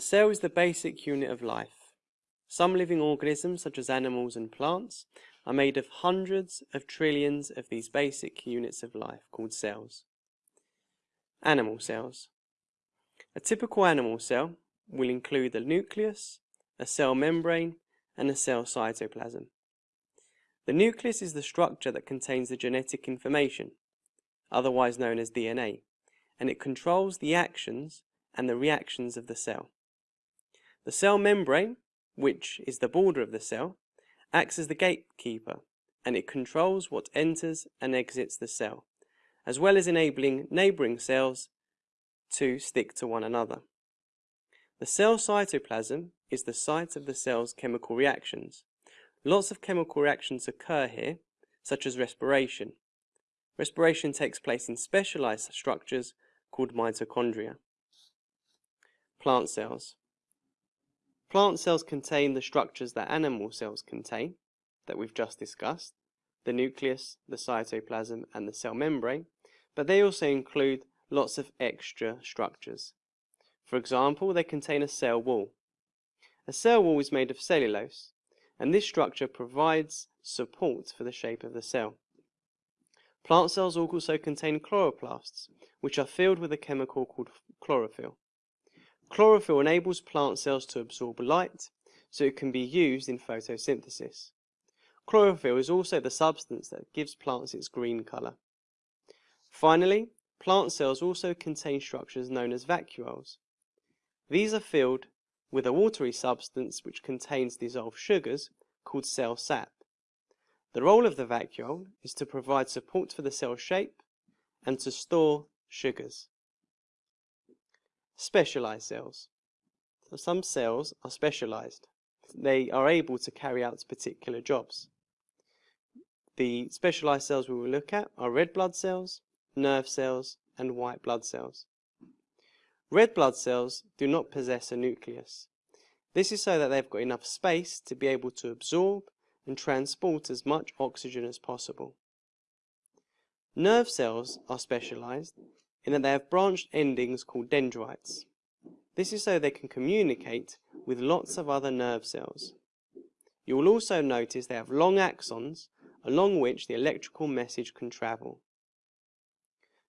cell is the basic unit of life. Some living organisms, such as animals and plants, are made of hundreds of trillions of these basic units of life called cells. Animal cells. A typical animal cell will include a nucleus, a cell membrane, and a cell cytoplasm. The nucleus is the structure that contains the genetic information, otherwise known as DNA, and it controls the actions and the reactions of the cell. The cell membrane, which is the border of the cell, acts as the gatekeeper and it controls what enters and exits the cell, as well as enabling neighbouring cells to stick to one another. The cell cytoplasm is the site of the cell's chemical reactions. Lots of chemical reactions occur here, such as respiration. Respiration takes place in specialized structures called mitochondria. Plant cells. Plant cells contain the structures that animal cells contain, that we've just discussed, the nucleus, the cytoplasm, and the cell membrane, but they also include lots of extra structures. For example, they contain a cell wall. A cell wall is made of cellulose, and this structure provides support for the shape of the cell. Plant cells also contain chloroplasts, which are filled with a chemical called chlorophyll. Chlorophyll enables plant cells to absorb light, so it can be used in photosynthesis. Chlorophyll is also the substance that gives plants its green colour. Finally, plant cells also contain structures known as vacuoles. These are filled with a watery substance which contains dissolved sugars called cell sap. The role of the vacuole is to provide support for the cell shape and to store sugars. Specialized cells. So some cells are specialized. They are able to carry out particular jobs. The specialized cells we will look at are red blood cells, nerve cells, and white blood cells. Red blood cells do not possess a nucleus. This is so that they've got enough space to be able to absorb and transport as much oxygen as possible. Nerve cells are specialized in that they have branched endings called dendrites. This is so they can communicate with lots of other nerve cells. You will also notice they have long axons along which the electrical message can travel.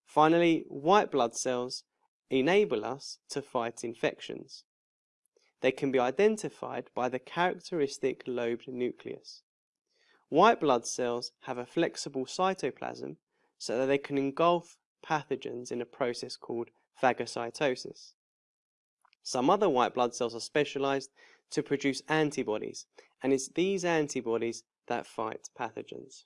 Finally, white blood cells enable us to fight infections. They can be identified by the characteristic lobed nucleus. White blood cells have a flexible cytoplasm so that they can engulf pathogens in a process called phagocytosis. Some other white blood cells are specialized to produce antibodies, and it's these antibodies that fight pathogens.